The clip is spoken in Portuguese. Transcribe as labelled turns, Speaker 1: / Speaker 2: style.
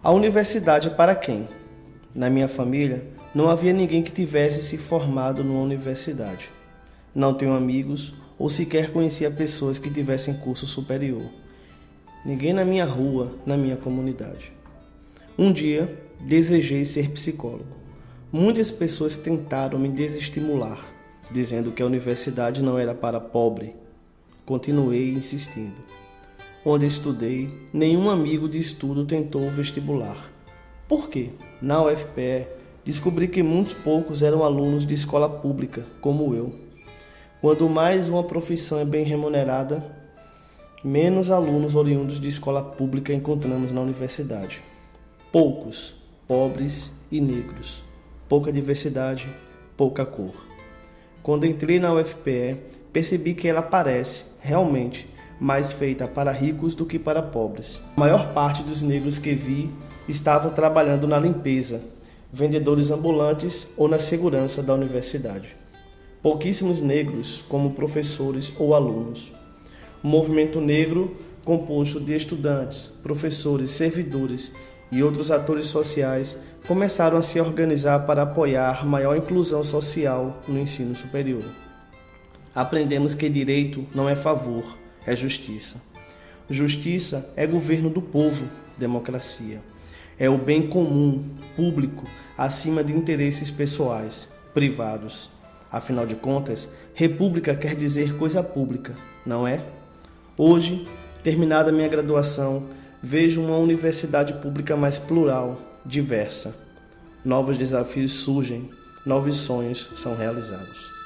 Speaker 1: A universidade para quem? Na minha família, não havia ninguém que tivesse se formado numa universidade. Não tenho amigos ou sequer conhecia pessoas que tivessem curso superior. Ninguém na minha rua, na minha comunidade. Um dia, desejei ser psicólogo. Muitas pessoas tentaram me desestimular, dizendo que a universidade não era para pobre. Continuei insistindo. Onde estudei, nenhum amigo de estudo tentou o vestibular. Por quê? Na UFPE, descobri que muitos poucos eram alunos de escola pública, como eu. Quando mais uma profissão é bem remunerada, menos alunos oriundos de escola pública encontramos na universidade. Poucos, pobres e negros. Pouca diversidade, pouca cor. Quando entrei na UFPE, percebi que ela parece, realmente, mais feita para ricos do que para pobres. A maior parte dos negros que vi estavam trabalhando na limpeza, vendedores ambulantes ou na segurança da universidade. Pouquíssimos negros como professores ou alunos. O movimento negro, composto de estudantes, professores, servidores e outros atores sociais, começaram a se organizar para apoiar maior inclusão social no ensino superior. Aprendemos que direito não é favor, é justiça. Justiça é governo do povo, democracia. É o bem comum, público, acima de interesses pessoais, privados. Afinal de contas, república quer dizer coisa pública, não é? Hoje, terminada minha graduação, vejo uma universidade pública mais plural, diversa. Novos desafios surgem, novos sonhos são realizados.